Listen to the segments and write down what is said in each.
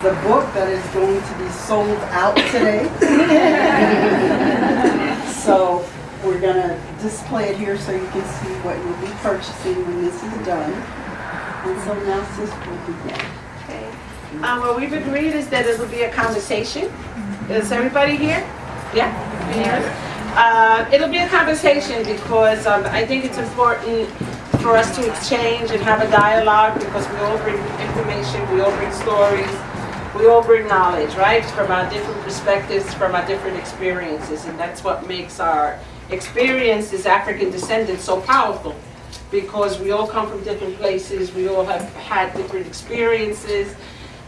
the book that is going to be sold out today. so we're going to display it here so you can see what you'll be purchasing when this is done. And so now sis will begin. Okay. Um, what we've agreed is that it'll be a conversation. Is everybody here? Yeah? Can you hear us? Uh, it'll be a conversation because um, I think it's important for us to exchange and have a dialogue because we all bring information, we all bring stories, we all bring knowledge, right? From our different perspectives, from our different experiences, and that's what makes our experience as African descendants so powerful because we all come from different places, we all have had different experiences.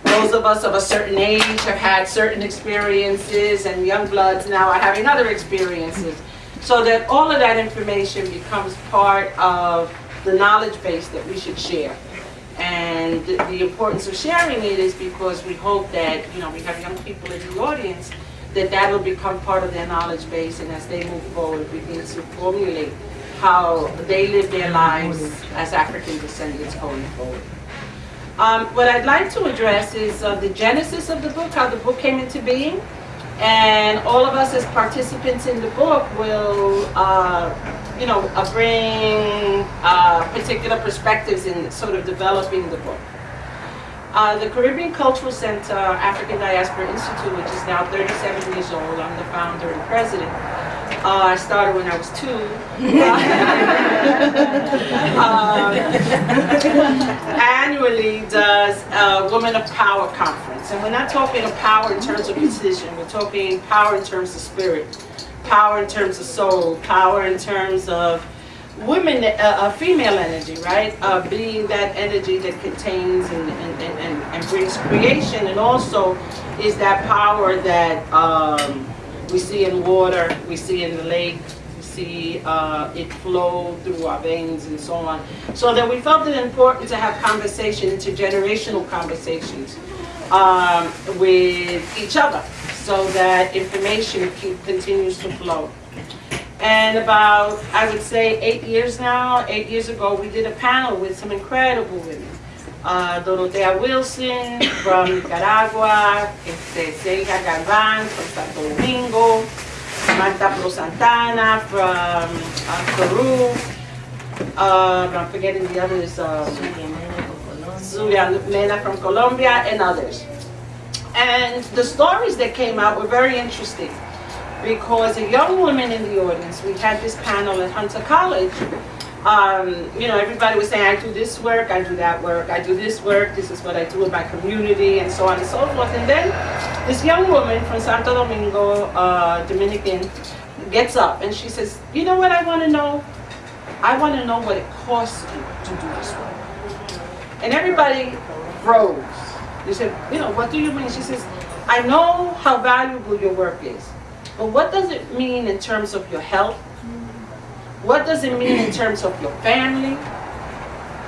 Those of us of a certain age have had certain experiences and young bloods now are having other experiences. So that all of that information becomes part of the knowledge base that we should share. And the importance of sharing it is because we hope that, you know, we have young people in the audience, that that will become part of their knowledge base and as they move forward begin to formulate how they live their lives as African descendants going forward. Um, what I'd like to address is uh, the genesis of the book, how the book came into being, and all of us as participants in the book will, uh, you know, uh, bring uh, particular perspectives in sort of developing the book. Uh, the Caribbean Cultural Center African Diaspora Institute, which is now 37 years old, I'm the founder and president. Uh, I started when I was two. um, annually does a Women of Power conference. And we're not talking of power in terms of position, we're talking power in terms of spirit, power in terms of soul, power in terms of women, uh, uh, female energy, right? Uh, being that energy that contains and, and, and, and, brings creation and also is that power that um, we see in water, we see in the lake, we see uh, it flow through our veins and so on. So that we felt it important to have conversation, intergenerational conversations um, with each other so that information keep, continues to flow. And about, I would say, eight years now, eight years ago, we did a panel with some incredible women. Uh, Dorotea Wilson from Nicaragua, este, Selga Galvan from Santo Domingo, Marta Pro Santana from uh, Peru, uh, I'm forgetting the others, um, Zulia Mena from Colombia, and others. And the stories that came out were very interesting because a young woman in the audience, we had this panel at Hunter College, um, you know, everybody was saying, I do this work, I do that work, I do this work, this is what I do in my community, and so on and so forth. And then this young woman from Santo Domingo, uh, Dominican, gets up and she says, you know what I want to know? I want to know what it costs you to do this work. And everybody froze. They said, you know, what do you mean? She says, I know how valuable your work is. But what does it mean in terms of your health? What does it mean in terms of your family?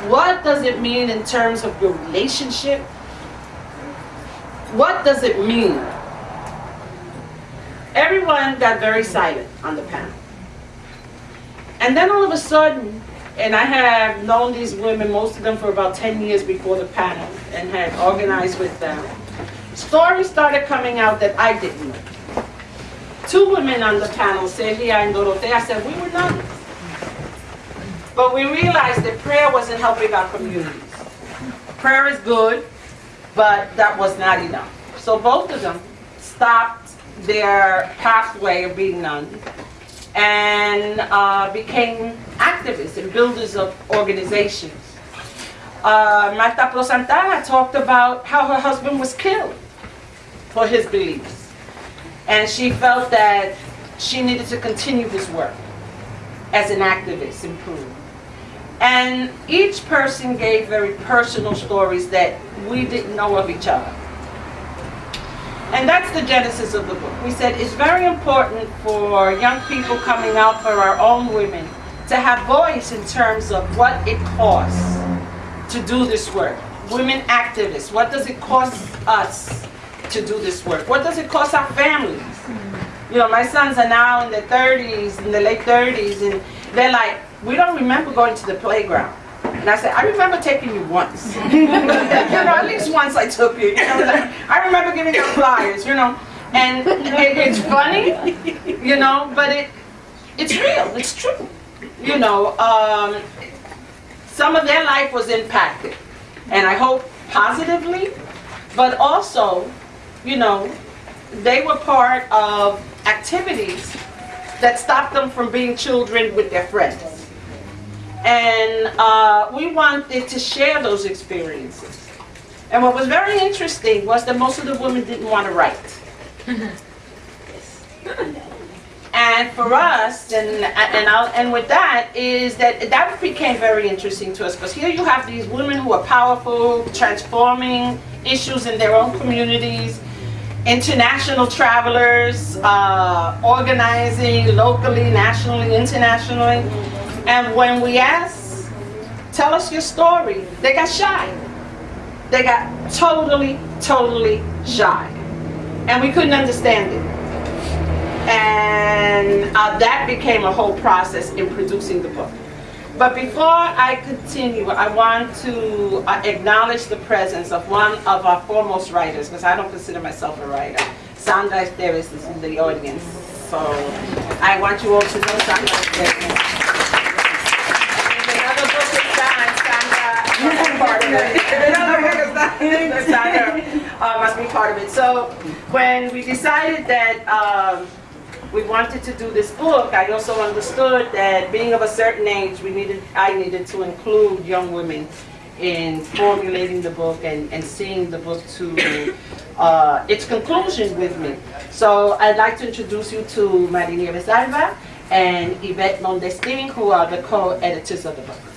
What does it mean in terms of your relationship? What does it mean? Everyone got very silent on the panel. And then all of a sudden, and I have known these women, most of them for about 10 years before the panel, and had organized with them. Stories started coming out that I didn't know. Two women on the panel, Celia and Dorotea, said we were nuns. But we realized that prayer wasn't helping our communities. Prayer is good, but that was not enough. So both of them stopped their pathway of being nuns and uh, became activists and builders of organizations. Uh, Marta Prosantana talked about how her husband was killed for his beliefs. And she felt that she needed to continue this work as an activist in Peru. And each person gave very personal stories that we didn't know of each other. And that's the genesis of the book. We said it's very important for young people coming out, for our own women, to have voice in terms of what it costs to do this work. Women activists, what does it cost us to do this work? What does it cost our families? You know, my sons are now in their 30s, in the late 30s, and they're like, we don't remember going to the playground. And I said, I remember taking you once. you know, at least once I took you. you know, like, I remember giving out flyers, you know. And it, it's funny, you know, but it it's real, it's true. You know, um, some of their life was impacted, and I hope positively, but also, you know, they were part of activities that stopped them from being children with their friends. And uh, we wanted to share those experiences. And what was very interesting was that most of the women didn't want to write. And for us, and and I'll, and with that is that that became very interesting to us because here you have these women who are powerful, transforming issues in their own communities, international travelers, uh, organizing locally, nationally, internationally. And when we asked, tell us your story, they got shy. They got totally, totally shy. And we couldn't understand it. And uh, that became a whole process in producing the book. But before I continue, I want to uh, acknowledge the presence of one of our foremost writers, because I don't consider myself a writer. Sandra Esteves is in the audience. So I want you all to know Sandra Esteves. Uh, must be part of it. So when we decided that um, we wanted to do this book, I also understood that being of a certain age, we needed, I needed to include young women in formulating the book and, and seeing the book to uh, its conclusion with me. So I'd like to introduce you to Marinieves Alba and Yvette Modestin, who are the co-editors of the book.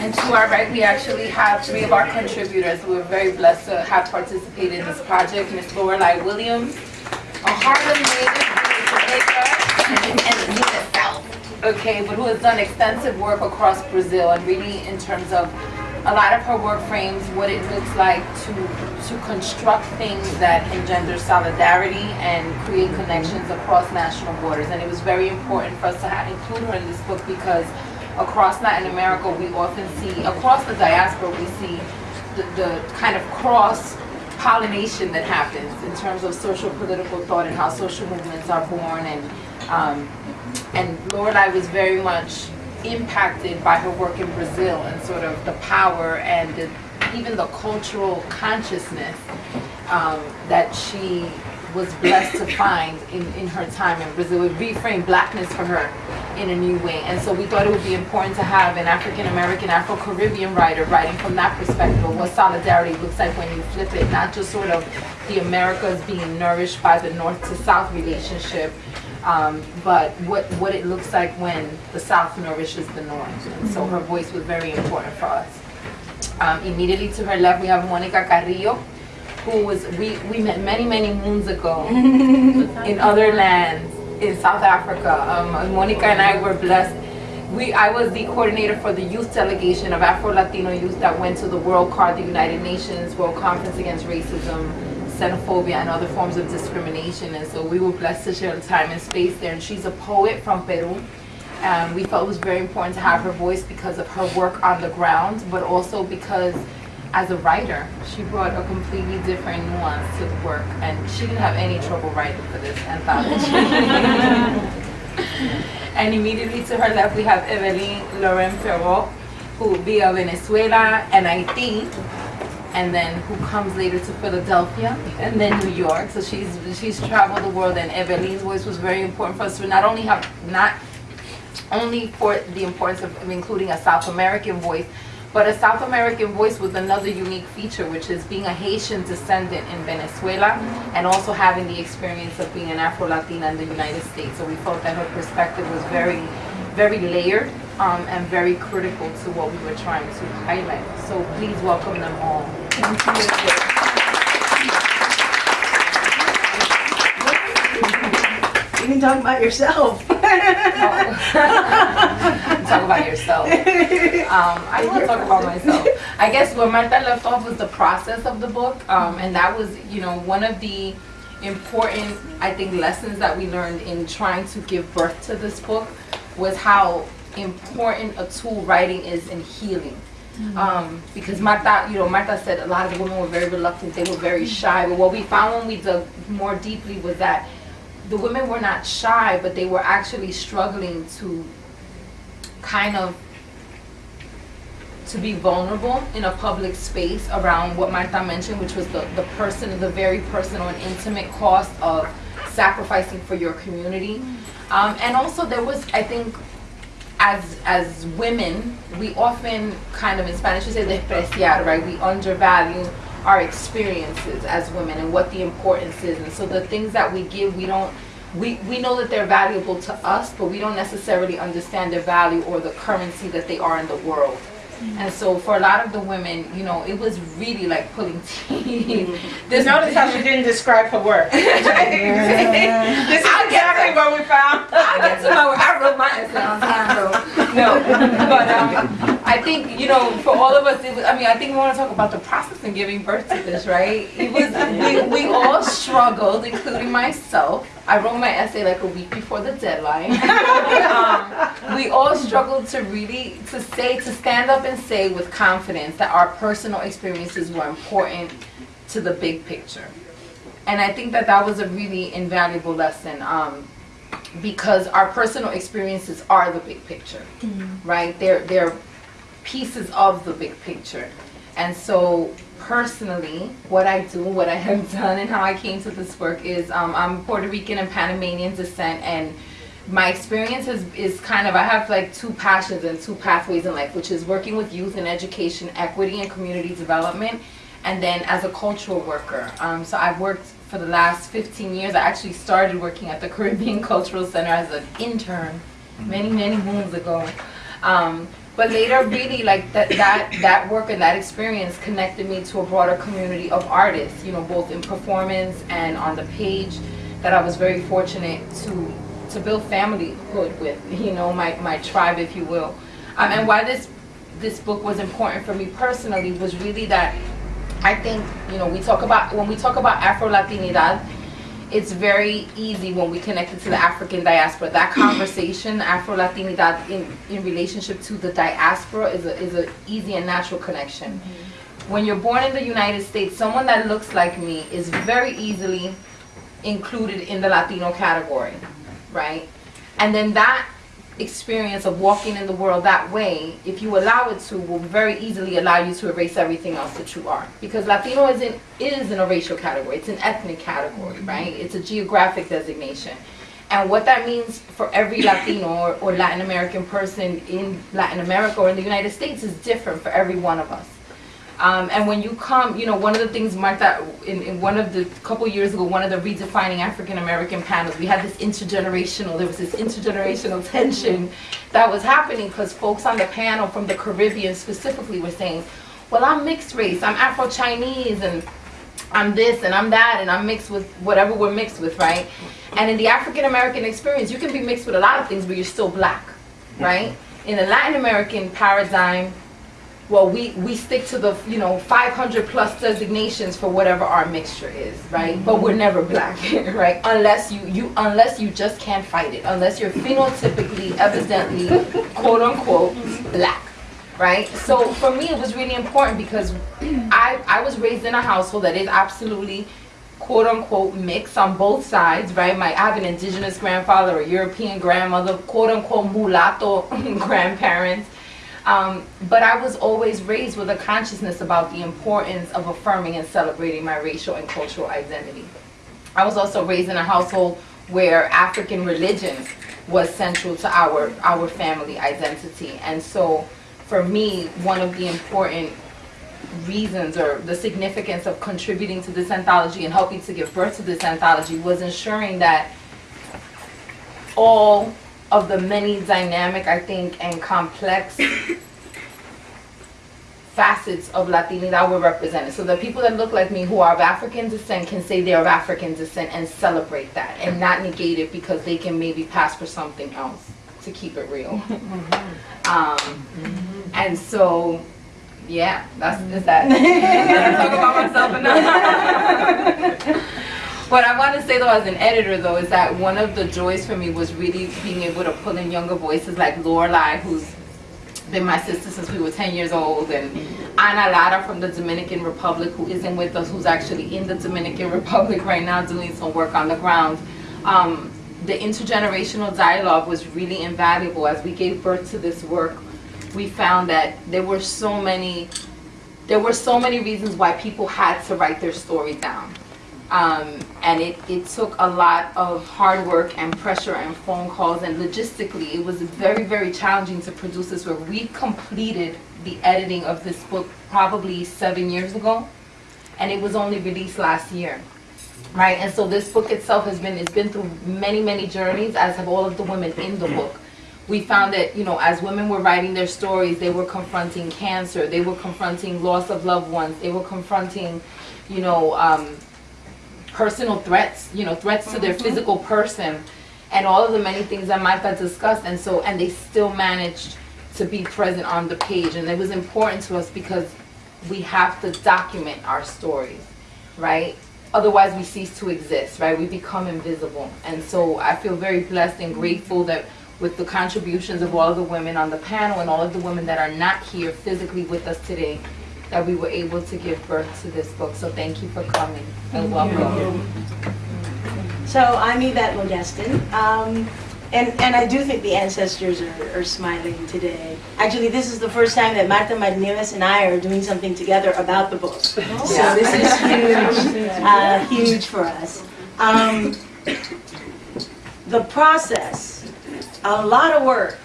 And to our right, we actually have three of our contributors. We're very blessed to have participated in this project. Ms. Lorelai Williams, a Harlem native and Unit South. Okay, but who has done extensive work across Brazil and really in terms of a lot of her work frames what it looks like to to construct things that engender solidarity and create connections across national borders. And it was very important for us to have, include her in this book because across Latin America, we often see, across the diaspora, we see the, the kind of cross pollination that happens in terms of social political thought and how social movements are born. And, um, and Lorelai was very much impacted by her work in Brazil and sort of the power and the, even the cultural consciousness um, that she was blessed to find in, in her time in Brazil. It reframed blackness for her in a new way. And so we thought it would be important to have an African American, Afro Caribbean writer writing from that perspective of what solidarity looks like when you flip it, not just sort of the Americas being nourished by the North to South relationship, um, but what, what it looks like when the South nourishes the North. And so her voice was very important for us. Um, immediately to her left, we have Monica Carrillo, who was, we, we met many, many moons ago in other lands in South Africa. Um, Monica and I were blessed. We, I was the coordinator for the youth delegation of Afro-Latino youth that went to the World CAR, the United Nations World Conference Against Racism, xenophobia, and other forms of discrimination. And so we were blessed to share time and space there. And she's a poet from Peru. And we felt it was very important to have her voice because of her work on the ground, but also because as a writer, she brought a completely different nuance to the work, and she didn't have any trouble writing for this anthology. and immediately to her left, we have Evelyn Laurent-Perrault, who will be of Venezuela and Haiti, and then who comes later to Philadelphia, and then New York. So she's she's traveled the world, and Evelyn's voice was very important for us to not only have not only for the importance of including a South American voice, but a South American voice with another unique feature, which is being a Haitian descendant in Venezuela and also having the experience of being an Afro-Latina in the United States. So we felt that her perspective was very, very layered um, and very critical to what we were trying to highlight. So please welcome them all. Thank You can talk about yourself. talk about yourself. Um, I want to talk about myself. I guess where Marta left off was the process of the book, um, and that was, you know, one of the important, I think, lessons that we learned in trying to give birth to this book was how important a tool writing is in healing. Um, because Marta, you know, Marta said a lot of the women were very reluctant, they were very shy. But what we found when we dug more deeply was that the women were not shy, but they were actually struggling to kind of to be vulnerable in a public space around what Martha mentioned, which was the, the person, the very personal and intimate cost of sacrificing for your community. Um, and also there was, I think, as as women, we often kind of in Spanish we say despreciar, right? We undervalue our experiences as women and what the importance is. And so the things that we give, we don't we, we know that they're valuable to us, but we don't necessarily understand their value or the currency that they are in the world. And so for a lot of the women, you know, it was really like pulling teeth. This notice how she didn't describe her work. this is exactly what we found. I get to my work. I wrote my essay on time though. No, but um, I think you know, for all of us, it was, I mean, I think we want to talk about the process in giving birth to this, right? It was we, we all struggled, including myself. I wrote my essay like a week before the deadline. um, we all struggled to really to say to stand up and say with confidence that our personal experiences were important to the big picture. And I think that that was a really invaluable lesson. Um, because our personal experiences are the big picture, right? They're they're pieces of the big picture, and so personally, what I do, what I have done, and how I came to this work is um, I'm Puerto Rican and Panamanian descent, and my experience is, is kind of I have like two passions and two pathways in life, which is working with youth and education, equity, and community development, and then as a cultural worker. Um, so I've worked for the last 15 years. I actually started working at the Caribbean Cultural Center as an intern many, many moons ago. Um, but later, really, like that, that, that work and that experience connected me to a broader community of artists, you know, both in performance and on the page, that I was very fortunate to, to build familyhood with, you know, my, my tribe, if you will. Um, and why this, this book was important for me personally was really that I think, you know, we talk about, when we talk about Afro-Latinidad, it's very easy when we connect it to the African diaspora. That conversation, Afro-Latinidad in, in relationship to the diaspora is a, is a easy and natural connection. Mm-hmm. When you're born in the United States, someone that looks like me is very easily included in the Latino category, right? And then that experience of walking in the world that way, if you allow it to, will very easily allow you to erase everything else that you are. Because Latino isn't is in a racial category, it's an ethnic category, mm-hmm. right? It's a geographic designation. And what that means for every Latino or, or Latin American person in Latin America or in the United States is different for every one of us. Um, and when you come, you know, one of the things Martha, in, in one of the, couple years ago, one of the redefining African American panels, we had this intergenerational, there was this intergenerational tension that was happening because folks on the panel from the Caribbean specifically were saying, well, I'm mixed race, I'm Afro-Chinese, and I'm this and I'm that, and I'm mixed with whatever we're mixed with, right? And in the African American experience, you can be mixed with a lot of things, but you're still black, right? In the Latin American paradigm, well, we, we stick to the, you know, 500 plus designations for whatever our mixture is, right? But we're mm-hmm. never black, right? Unless you, you, unless you just can't fight it, unless you're phenotypically, evidently, quote unquote, mm-hmm. black, right? So for me, it was really important because I, I was raised in a household that is absolutely quote unquote mixed on both sides, right? My, I have an indigenous grandfather, a European grandmother, quote unquote mulatto grandparents. Um, but I was always raised with a consciousness about the importance of affirming and celebrating my racial and cultural identity. I was also raised in a household where African religion was central to our, our family identity. And so for me, one of the important reasons or the significance of contributing to this anthology and helping to give birth to this anthology was ensuring that all of the many dynamic, I think, and complex facets of Latinidad were represented. So the people that look like me who are of African descent can say they're of African descent and celebrate that and not negate it because they can maybe pass for something else to keep it real. um, and so, yeah, that's is that. I talk about myself enough. But I want to say though, as an editor though, is that one of the joys for me was really being able to pull in younger voices like Lorelai, who's been my sister since we were 10 years old, and Ana Lara from the Dominican Republic, who isn't with us, who's actually in the Dominican Republic right now doing some work on the ground. Um, the intergenerational dialogue was really invaluable. As we gave birth to this work, we found that there were so many, there were so many reasons why people had to write their story down. Um, and it, it took a lot of hard work and pressure and phone calls and logistically it was very very challenging to produce this work. We completed the editing of this book probably seven years ago and it was only released last year. Right, and so this book itself has been, it's been through many, many journeys, as have all of the women in the book. We found that, you know, as women were writing their stories, they were confronting cancer, they were confronting loss of loved ones, they were confronting, you know, um, personal threats, you know, threats to their mm-hmm. physical person, and all of the many things that Martha discussed, and so, and they still managed to be present on the page, and it was important to us because we have to document our stories, right? Otherwise, we cease to exist, right? We become invisible, and so I feel very blessed and grateful that with the contributions of all of the women on the panel and all of the women that are not here physically with us today, that we were able to give birth to this book. So thank you for coming and welcome. So I'm Yvette Modestin, um, and, and I do think the ancestors are, are smiling today. Actually, this is the first time that Marta Martinez and I are doing something together about the book. So this is huge, uh, huge for us. Um, the process, a lot of work,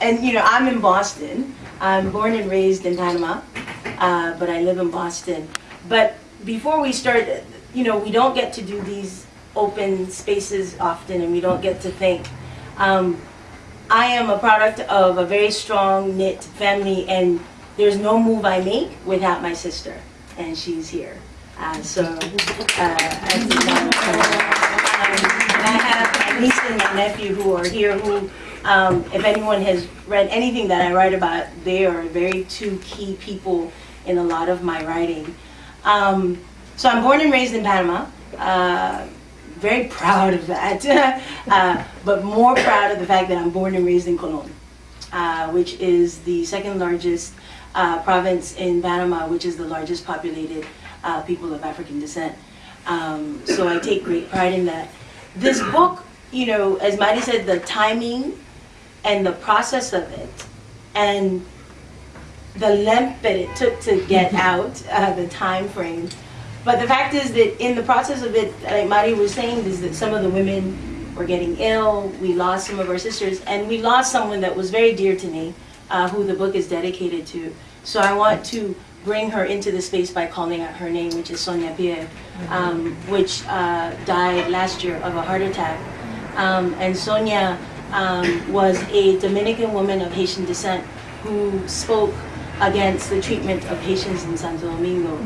and you know, I'm in Boston. I'm born and raised in Panama, uh, but I live in Boston. But before we start, you know, we don't get to do these open spaces often, and we don't get to think. Um, I am a product of a very strong knit family, and there's no move I make without my sister, and she's here. Uh, so, uh, I um, I have my niece and my nephew who are here, who, um, if anyone has read anything that I write about, they are very two key people in a lot of my writing. Um, so I'm born and raised in Panama. Uh, very proud of that, uh, but more proud of the fact that I'm born and raised in Colon, uh, which is the second largest uh, province in Panama, which is the largest populated uh, people of African descent. Um, so I take great pride in that. This book, you know, as Mari said, the timing and the process of it, and the length that it took to get out, uh, the time frame, but the fact is that in the process of it, like Mari was saying, is that some of the women were getting ill. We lost some of our sisters, and we lost someone that was very dear to me, uh, who the book is dedicated to. So I want to bring her into the space by calling out her name, which is Sonia Pierre, um, which uh, died last year of a heart attack. Um, and Sonia um, was a Dominican woman of Haitian descent who spoke against the treatment of Haitians in Santo Domingo.